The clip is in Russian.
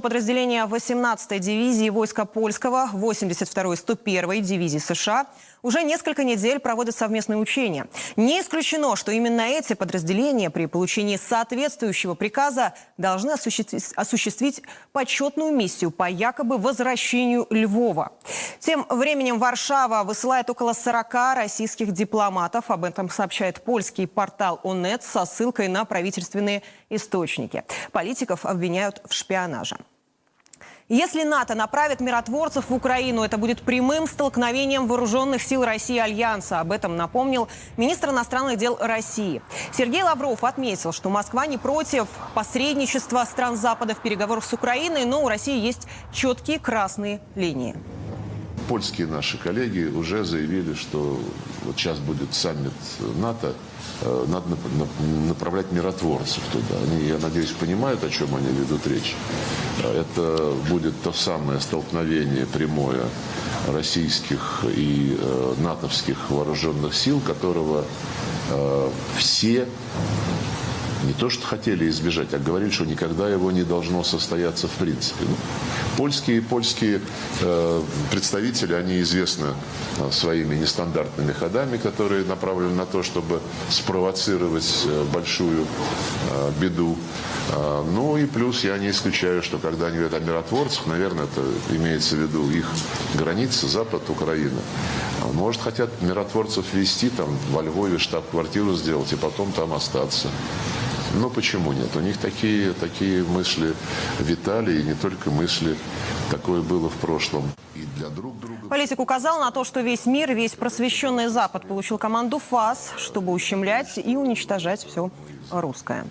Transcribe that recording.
Подразделения 18-й дивизии войска польского, 82-й 101-й дивизии США уже несколько недель проводят совместные учения. Не исключено, что именно эти подразделения при получении соответствующего приказа должны осуществить, осуществить почетную миссию по якобы возвращению Львова. Тем временем Варшава высылает около 40 российских дипломатов. Об этом сообщает польский портал ОНЕТ со ссылкой на правительственные источники. Политиков обвиняют в шпионаже. Если НАТО направит миротворцев в Украину, это будет прямым столкновением вооруженных сил России Альянса. Об этом напомнил министр иностранных дел России. Сергей Лавров отметил, что Москва не против посредничества стран Запада в переговорах с Украиной, но у России есть четкие красные линии польские наши коллеги уже заявили, что вот сейчас будет саммит НАТО, э, надо направлять миротворцев туда. Они, я надеюсь, понимают, о чем они ведут речь. Э, это будет то самое столкновение прямое российских и э, натовских вооруженных сил, которого все не то что хотели избежать, а говорили, что никогда его не должно состояться в принципе. Ну, польские польские э, представители, они известны э, своими нестандартными ходами, которые направлены на то, чтобы спровоцировать э, большую э, беду. Э, ну и плюс я не исключаю, что когда они говорят о миротворцах, наверное, это имеется в виду их границы, Запад, Украина. Может, хотят миротворцев вести там во Львове штаб-квартиру сделать и потом там остаться. Но почему нет? У них такие, такие мысли витали, и не только мысли. Такое было в прошлом. И для друг друга... Политик указал на то, что весь мир, весь просвещенный Запад получил команду ФАС, чтобы ущемлять и уничтожать все русское.